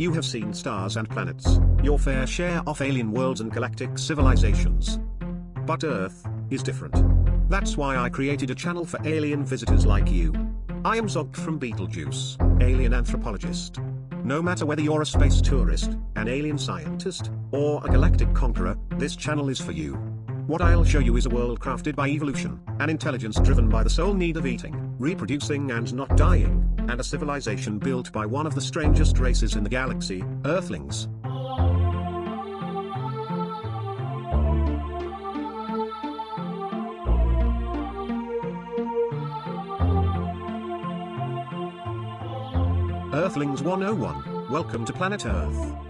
You have seen stars and planets, your fair share of alien worlds and galactic civilizations. But Earth is different. That's why I created a channel for alien visitors like you. I am Zog from Betelgeuse, alien anthropologist. No matter whether you're a space tourist, an alien scientist, or a galactic conqueror, this channel is for you. What I'll show you is a world crafted by evolution, an intelligence driven by the sole need of eating, reproducing and not dying, and a civilization built by one of the strangest races in the galaxy, Earthlings. Earthlings 101, welcome to planet Earth.